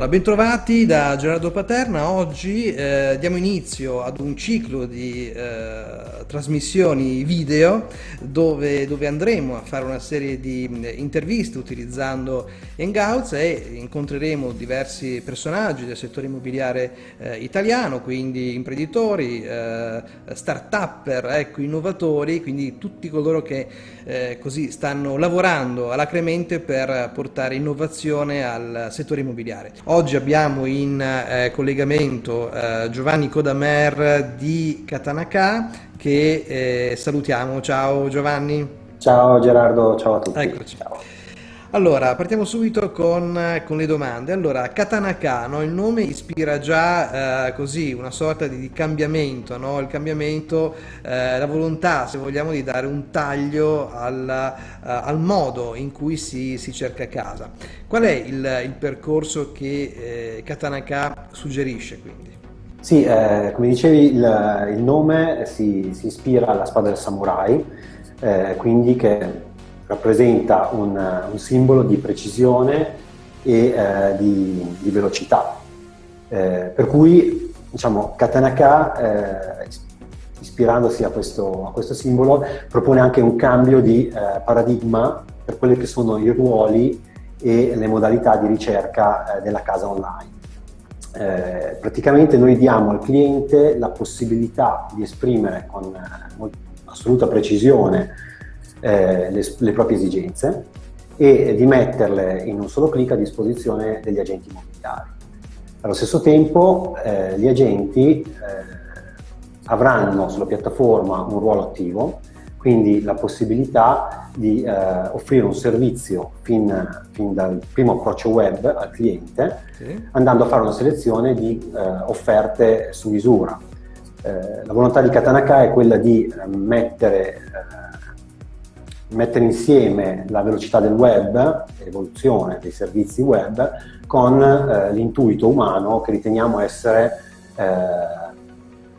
Allora, bentrovati da Gerardo Paterna. Oggi eh, diamo inizio ad un ciclo di eh, trasmissioni video dove, dove, andremo a fare una serie di interviste utilizzando Hangouts e incontreremo diversi personaggi del settore immobiliare eh, italiano, quindi imprenditori, eh, start-upper, ecco, innovatori, quindi tutti coloro che eh, così stanno lavorando alacremente per portare innovazione al settore immobiliare. Oggi abbiamo in eh, collegamento eh, Giovanni Codamer di Katanaka che eh, salutiamo. Ciao Giovanni. Ciao Gerardo, ciao a tutti. Eccoci. Ciao. Allora, partiamo subito con, con, le domande. Allora, Katanaka, no? il nome ispira già eh, così una sorta di, di cambiamento, no? il cambiamento, eh, la volontà, se vogliamo, di dare un taglio al, uh, al modo in cui si, si, cerca casa. Qual è il, il percorso che eh, Katanaka suggerisce quindi? Sì, eh, come dicevi, il, il nome si, si, ispira alla spada del samurai, eh, quindi che rappresenta un, un simbolo di precisione e eh, di, di, velocità. Eh, per cui, diciamo, Katanaka, eh, ispirandosi a questo, a questo, simbolo, propone anche un cambio di eh, paradigma per quelli che sono i ruoli e le modalità di ricerca eh, della casa online. Eh, praticamente noi diamo al cliente la possibilità di esprimere con assoluta precisione eh, le, le, proprie esigenze e di metterle in un solo clic a disposizione degli agenti immobiliari. Allo stesso tempo eh, gli agenti eh, avranno sulla piattaforma un ruolo attivo, quindi la possibilità di eh, offrire un servizio fin, fin, dal primo approccio web al cliente, sì. andando a fare una selezione di eh, offerte su misura. Eh, la volontà di Katanaka è quella di mettere mettere insieme la velocità del web, l'evoluzione dei servizi web, con eh, l'intuito umano che riteniamo essere eh,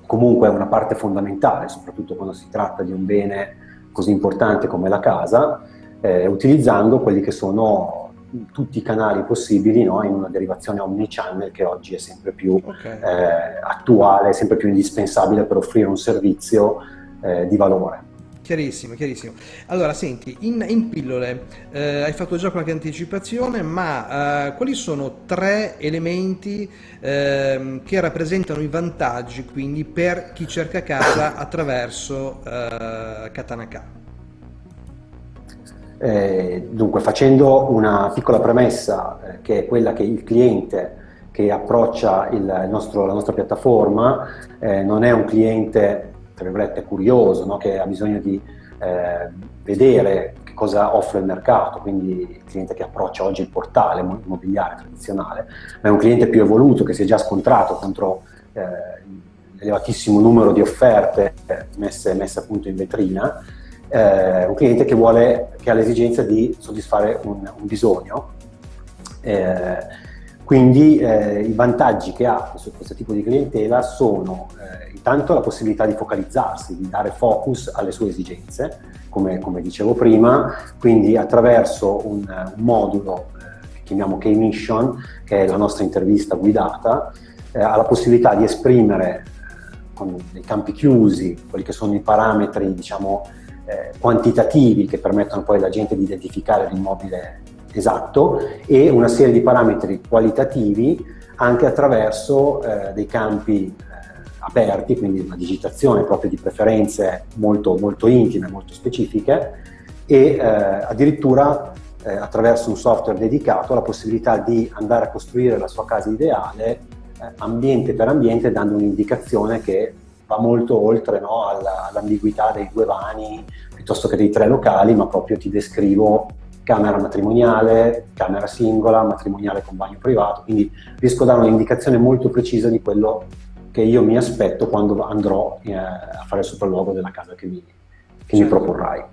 comunque una parte fondamentale, soprattutto quando si tratta di un bene così importante come la casa, eh, utilizzando quelli che sono tutti i canali possibili no? in una derivazione omnichannel che oggi è sempre più okay. Eh, attuale, sempre più indispensabile per offrire un servizio eh, di valore. Chiarissimo, chiarissimo. Allora, senti, in, in pillole eh, hai fatto già qualche anticipazione, ma eh, quali sono tre elementi eh, che rappresentano i vantaggi quindi per chi cerca casa attraverso eh, Katanaka? Eh, dunque, facendo una piccola premessa, eh, che è quella che il cliente che approccia il nostro, la nostra piattaforma non è un cliente tra virgolette, curioso, no? che ha bisogno di eh, vedere che cosa offre il mercato, quindi il cliente che approccia oggi il portale immobiliare tradizionale, ma è un cliente più evoluto che si è già scontrato contro eh, l'elevatissimo numero di offerte messe, messe appunto in vetrina, eh, un cliente che, vuole, che ha l'esigenza di soddisfare un, un bisogno. Quindi eh, i vantaggi che ha questo, questo, tipo di clientela sono eh, intanto la possibilità di focalizzarsi, di dare focus alle sue esigenze, come, come dicevo prima, quindi attraverso un, un modulo eh, che chiamiamo K-Mission, che è la nostra intervista guidata, eh, ha la possibilità di esprimere eh, con dei campi chiusi quelli che sono i parametri diciamo, eh, quantitativi che permettono poi alla gente di identificare l'immobile esatto. E una serie di parametri qualitativi anche attraverso eh, dei campi eh, aperti, quindi una digitazione proprio di preferenze molto, molto intime, molto specifiche e eh, addirittura eh, attraverso un software dedicato la possibilità di andare a costruire la sua casa ideale eh, ambiente per ambiente dando un'indicazione che va molto oltre no, all'ambiguità dei due vani piuttosto che dei tre locali, ma proprio ti descrivo camera matrimoniale, camera singola, matrimoniale con bagno privato, quindi riesco a dare un'indicazione molto precisa di quello che io mi aspetto quando andrò eh, a fare il sopralluogo della casa che mi, che certo. mi proporrai.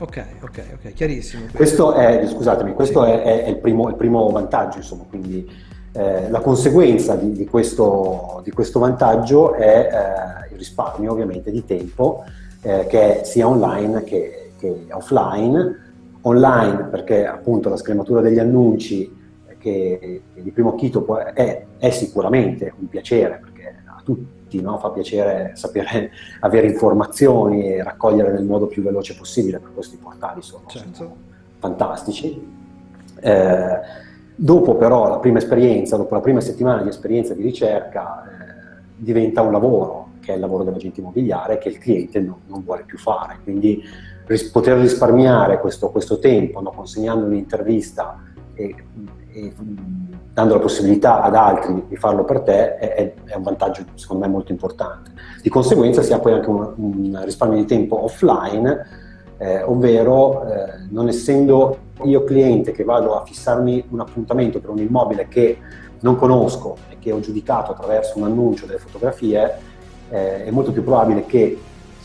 Ok, ok, ok, chiarissimo. Questo è, scusatemi, questo sì. è, è il, primo, il, primo, vantaggio, insomma, quindi eh, la conseguenza di, di, questo, di, questo, vantaggio è eh, il risparmio ovviamente di tempo, eh, che è sia online che, che offline, online perché appunto la scrematura degli annunci che che di primo acchito è, è, sicuramente un piacere, perché a tutti no, fa piacere sapere, avere informazioni e raccogliere nel modo più veloce possibile, per questi portali sono, certo. sono fantastici. Eh, dopo però la prima esperienza, dopo la prima settimana di esperienza di ricerca, eh, diventa un lavoro, che è il lavoro dell'agente immobiliare, che il cliente non, non vuole più fare. Quindi ris poter risparmiare questo, questo tempo no, consegnando un'intervista e, e, dando la possibilità ad altri di farlo per te è, è, un vantaggio secondo me molto importante. Di conseguenza si ha poi anche un, un risparmio di tempo offline, eh, ovvero eh, non essendo io cliente che vado a fissarmi un appuntamento per un immobile che non conosco e che ho giudicato attraverso un annuncio delle fotografie, eh, è molto più probabile che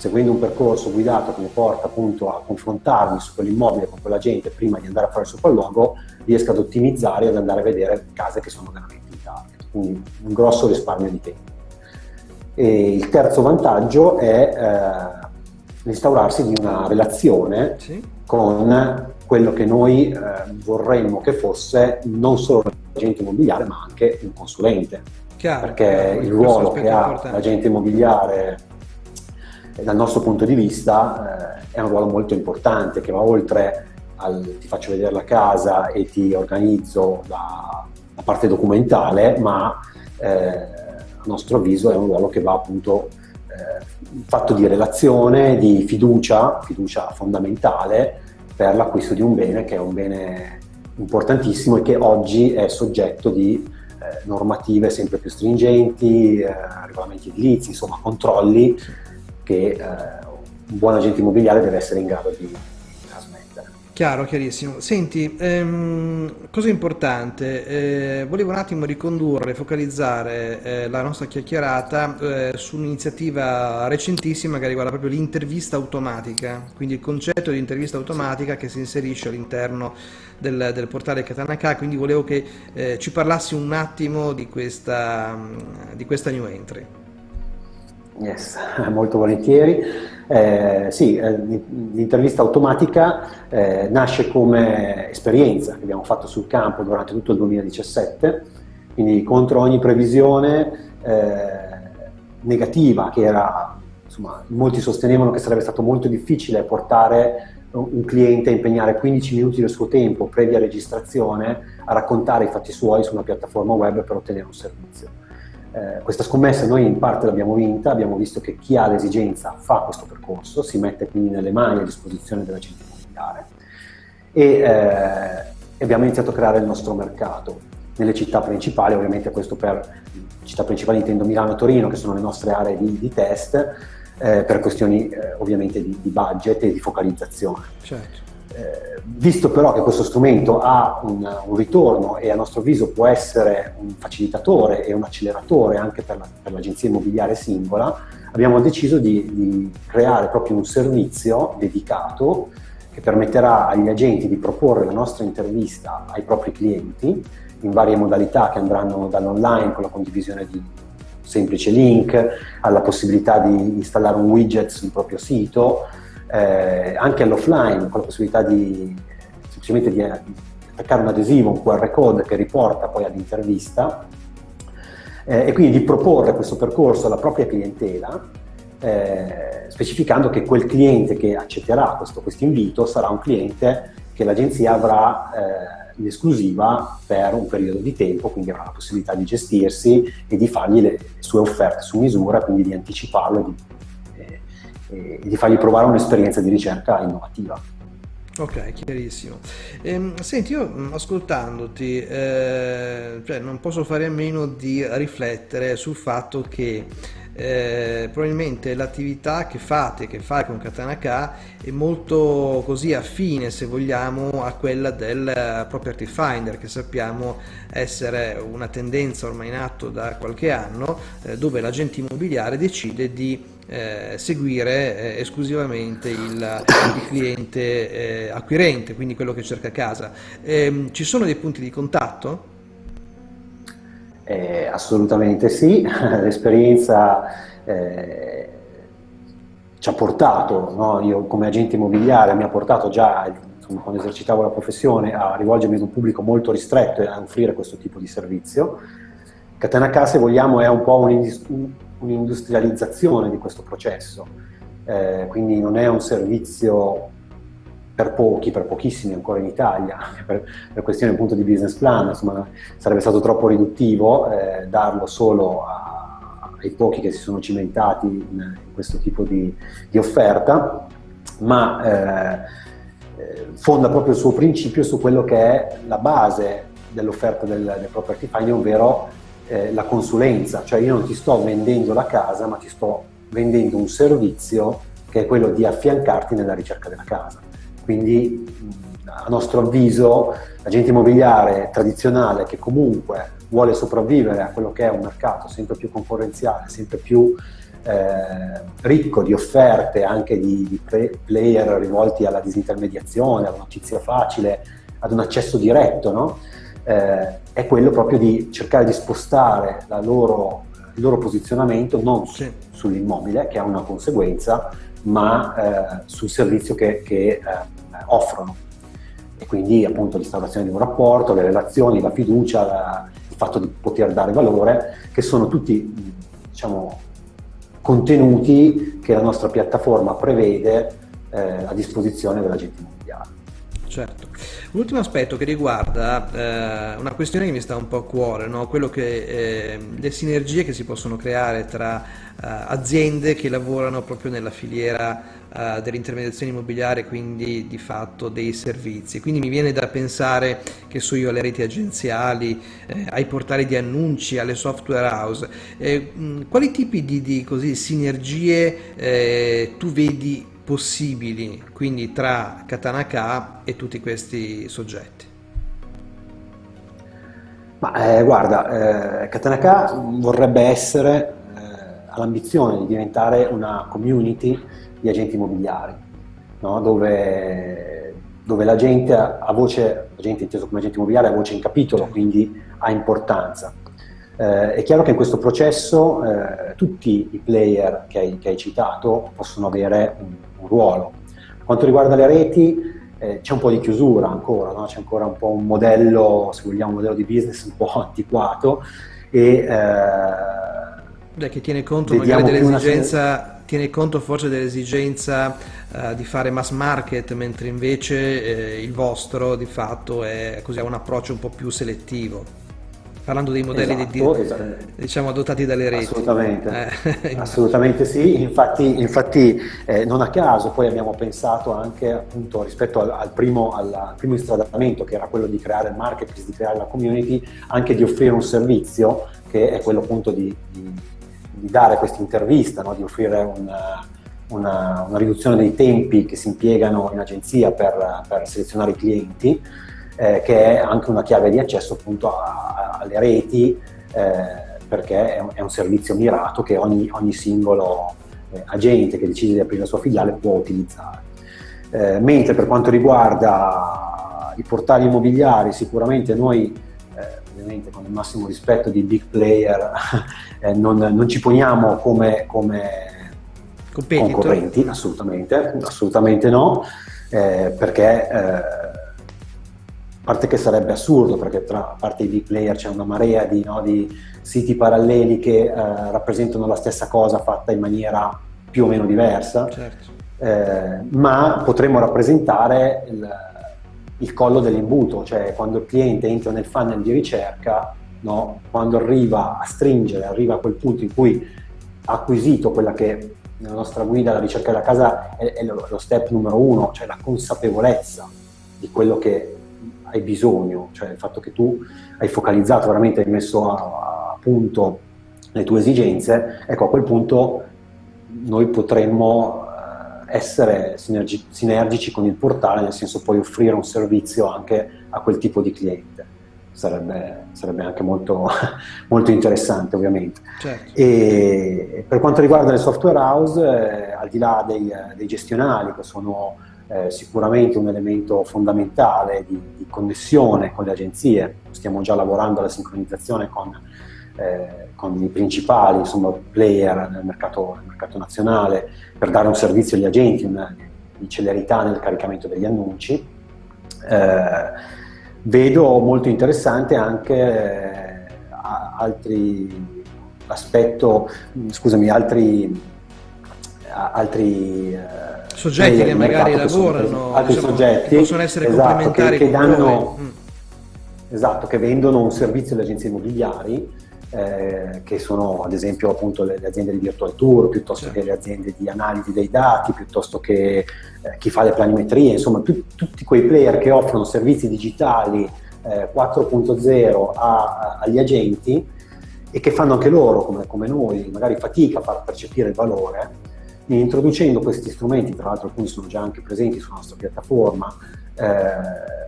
seguendo un percorso guidato che mi porta appunto a confrontarmi su quell'immobile con quella gente prima di andare a fare il sopralluogo, riesca ad ottimizzare e ad andare a vedere case che sono veramente in target. Quindi un grosso risparmio di tempo. E il terzo vantaggio è eh, l'instaurarsi di una relazione sì. con quello che noi eh, vorremmo che fosse non solo l'agente immobiliare ma anche un consulente. Chiaro, perché il ruolo che ha l'agente immobiliare dal nostro punto di vista eh, è un ruolo molto importante che va oltre al ti faccio vedere la casa e ti organizzo la, la parte documentale, ma eh, a nostro avviso è un ruolo che va appunto eh, fatto di relazione, di fiducia, fiducia fondamentale per l'acquisto di un bene che è un bene importantissimo e che oggi è soggetto di eh, normative sempre più stringenti, eh, regolamenti edilizi, insomma controlli che eh, un buon agente immobiliare deve essere in grado di trasmettere. Chiaro, chiarissimo. Senti, ehm, cosa importante, eh, volevo un attimo ricondurre, focalizzare eh, la nostra chiacchierata eh, su un'iniziativa recentissima che riguarda proprio l'intervista automatica, quindi il concetto di intervista automatica che si inserisce all'interno del, del, portale Katanaka, quindi volevo che eh, ci parlassi un attimo di questa, di questa new entry. Yes, molto volentieri. Eh, sì, eh, l'intervista automatica eh, nasce come esperienza che abbiamo fatto sul campo durante tutto il 2017, quindi contro ogni previsione eh, negativa che era, insomma, molti sostenevano che sarebbe stato molto difficile portare un cliente a impegnare 15 minuti del suo tempo previa registrazione a raccontare i fatti suoi su una piattaforma web per ottenere un servizio. Eh, questa scommessa noi in parte l'abbiamo vinta, abbiamo visto che chi ha l'esigenza fa questo percorso, si mette quindi nelle mani a disposizione della gente immobiliare e eh, abbiamo iniziato a creare il nostro mercato nelle città principali, ovviamente questo per città principali intendo Milano e Torino che sono le nostre aree di, di test eh, per questioni eh, ovviamente di, di, budget e di focalizzazione. Certo. Eh, visto però che questo strumento ha un, un, ritorno e a nostro avviso può essere un facilitatore e un acceleratore anche per, la, l'agenzia immobiliare singola, abbiamo deciso di, di, creare proprio un servizio dedicato che permetterà agli agenti di proporre la nostra intervista ai propri clienti in varie modalità che andranno dall'online con la condivisione di semplice link alla possibilità di installare un widget sul proprio sito, eh, anche all'offline con la possibilità di semplicemente di, di, attaccare un adesivo, un QR code che riporta poi all'intervista eh, e quindi di proporre questo percorso alla propria clientela eh, specificando che quel cliente che accetterà questo invito sarà un cliente che l'agenzia avrà eh, in esclusiva per un periodo di tempo, quindi avrà la possibilità di gestirsi e di fargli le sue offerte su misura, quindi di anticiparlo e di e di fargli provare un'esperienza di ricerca innovativa. Ok, chiarissimo. Ehm, senti, io mm, ascoltandoti, eh, cioè non posso fare a meno di riflettere sul fatto che eh, probabilmente l'attività che fate, che fai con Katana K è molto così affine se vogliamo a quella del Property Finder che sappiamo essere una tendenza ormai in atto da qualche anno eh, dove l'agente immobiliare decide di eh, seguire eh, esclusivamente il, il cliente eh, acquirente, quindi quello che cerca casa. Ehm, ci sono dei punti di contatto? Eh, assolutamente sì, l'esperienza eh, ci ha portato, no? io come agente immobiliare mi ha portato già insomma, quando esercitavo la professione, a rivolgermi ad un pubblico molto ristretto e a offrire questo tipo di servizio. Catena K, se vogliamo, è un po' un'industrializzazione di questo processo, eh, quindi non è un servizio per pochi, per pochissimi ancora in Italia, per, per questione appunto di business plan, insomma sarebbe stato troppo riduttivo eh, darlo solo a, ai pochi che si sono cimentati in, in questo tipo di, di offerta, ma eh, eh, fonda proprio il suo principio su quello che è la base dell'offerta del, del property finding, ovvero eh, la consulenza, cioè io non ti sto vendendo la casa, ma ti sto vendendo un servizio che è quello di affiancarti nella ricerca della casa. Quindi a nostro avviso l'agente immobiliare tradizionale che comunque vuole sopravvivere a quello che è un mercato sempre più concorrenziale, sempre più eh, ricco di offerte anche di, di player rivolti alla disintermediazione, alla notizia facile, ad un accesso diretto, no? eh, è quello proprio di cercare di spostare loro, il loro posizionamento non sì. sull'immobile, che ha una conseguenza, ma eh, sul servizio che, che eh, offrono. E quindi appunto l'instaurazione di un rapporto, le relazioni, la fiducia, la, il fatto di poter dare valore, che sono tutti diciamo, contenuti che la nostra piattaforma prevede eh, a disposizione dell'agente immobiliare. Certo. Un ultimo aspetto che riguarda eh, una questione che mi sta un po' a cuore, no? che eh, le sinergie che si possono creare tra eh, aziende che lavorano proprio nella filiera eh, dell'intermediazione immobiliare, quindi di fatto dei servizi. Quindi mi viene da pensare che so io alle reti agenziali, eh, ai portali di annunci, alle software house. Eh, quali tipi di, di così, sinergie tu vedi possibili quindi tra Katanaka e tutti questi soggetti? Ma eh, guarda, eh, Katanaka vorrebbe essere, eh, ha l'ambizione di diventare una community di agenti immobiliari, no? dove, dove, la gente ha voce, la gente inteso come agente immobiliare ha voce in capitolo, quindi ha importanza. Eh, è chiaro che in questo processo eh, tutti i player che hai, che hai, citato possono avere un, un ruolo. Per quanto riguarda le reti eh, c'è un po' di chiusura ancora, no? c'è ancora un po' un modello, se vogliamo, un modello di business un po' antiquato e Beh, che tiene conto magari dell'esigenza tiene conto forse dell'esigenza uh, di fare mass market, mentre invece eh, il vostro di fatto è così, ha un approccio un po' più selettivo parlando dei modelli esatto, di, esatto. diciamo adottati dalle reti. Assolutamente, eh, assolutamente sì, infatti, infatti eh, non a caso poi abbiamo pensato anche appunto rispetto al, al, primo, al, primo, istradamento che era quello di creare il marketplace, di creare la community, anche di offrire un servizio che è quello appunto di, di, di dare questa intervista, no? di offrire una, una, una, riduzione dei tempi che si impiegano in agenzia per, per selezionare i clienti eh, che è anche una chiave di accesso appunto a, a, alle reti eh, perché è un, è un, servizio mirato che ogni, ogni singolo eh, agente che decide di aprire la sua filiale può utilizzare. Eh, mentre per quanto riguarda i portali immobiliari sicuramente noi eh, ovviamente con il massimo rispetto di big player eh, non, non, ci poniamo come, come concorrenti, assolutamente, assolutamente no, perché a parte che sarebbe assurdo perché tra a parte i big player c'è una marea di, no, di, siti paralleli che eh, rappresentano la stessa cosa fatta in maniera più o meno diversa, certo. eh, ma potremmo rappresentare il, il collo dell'imbuto, cioè quando il cliente entra nel funnel di ricerca, no, quando arriva a stringere, arriva a quel punto in cui ha acquisito quella che nella nostra guida la ricerca della casa è, è lo, lo step numero uno, cioè la consapevolezza di quello che hai bisogno, cioè il fatto che tu hai focalizzato veramente, hai messo a, a punto le tue esigenze, ecco a quel punto noi potremmo eh, essere sinergi sinergici con il portale, nel senso poi offrire un servizio anche a quel tipo di cliente. Sarebbe, sarebbe anche molto, molto, interessante ovviamente. Certo. E per quanto riguarda le software house, eh, al di là dei, dei gestionali che sono eh, sicuramente un elemento fondamentale di, di, connessione con le agenzie. Stiamo già lavorando alla sincronizzazione con, eh, con i principali insomma, player nel mercato, nel mercato, nazionale per dare un servizio agli agenti, una, di celerità nel caricamento degli annunci. Eh, vedo molto interessante anche eh, altri aspetto, scusami, altri, altri eh, soggetti che magari lavorano, altri diciamo, soggetti possono essere esatto, complementari che, che danno, mm. esatto, che vendono un servizio alle agenzie immobiliari eh, che sono ad esempio appunto le, le, aziende di virtual tour, piuttosto certo. che le aziende di analisi dei dati, piuttosto che eh, chi fa le planimetrie, insomma tu, tutti quei player che offrono servizi digitali eh, 4.0 a, agli agenti e che fanno anche loro, come, come noi, magari fatica a far percepire il valore, introducendo questi strumenti, tra l'altro alcuni sono già anche presenti sulla nostra piattaforma, eh,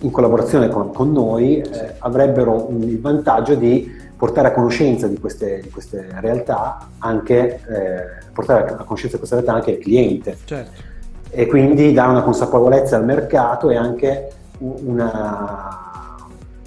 in collaborazione con, con noi, eh, avrebbero il vantaggio di portare a conoscenza di queste, di queste realtà anche, eh, portare a conoscenza di queste realtà anche il cliente. Certo. E quindi dare una consapevolezza al mercato e anche una,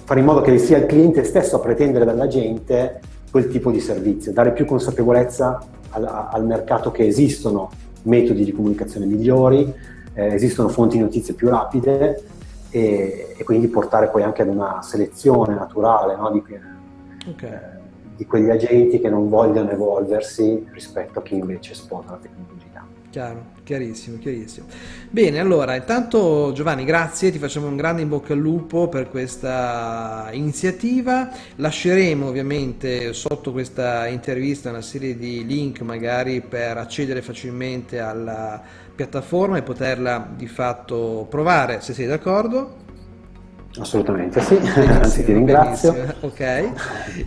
fare in modo che sia il cliente stesso a pretendere dalla gente quel tipo di servizio, dare più consapevolezza al, al mercato che esistono metodi di comunicazione migliori, eh, esistono fonti di notizie più rapide e, e, quindi portare poi anche ad una selezione naturale no, di, okay. eh, di, quegli agenti che non vogliono evolversi rispetto a chi invece sposa la tecnologia. Chiaro, chiarissimo, chiarissimo. Bene, allora, intanto Giovanni, grazie, ti facciamo un grande in bocca al lupo per questa iniziativa. Lasceremo ovviamente sotto questa intervista una serie di link magari per accedere facilmente alla piattaforma e poterla di fatto provare, se sei d'accordo. Assolutamente sì, anzi ti ringrazio. Benissimo. Ok,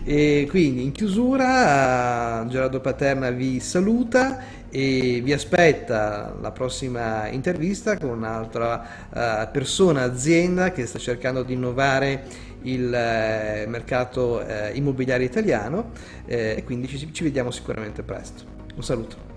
e quindi in chiusura Gerardo Paterna vi saluta e vi aspetta la prossima intervista con un'altra uh, persona, azienda che sta cercando di innovare il uh, mercato uh, immobiliare italiano e quindi ci, ci vediamo sicuramente presto. Un saluto.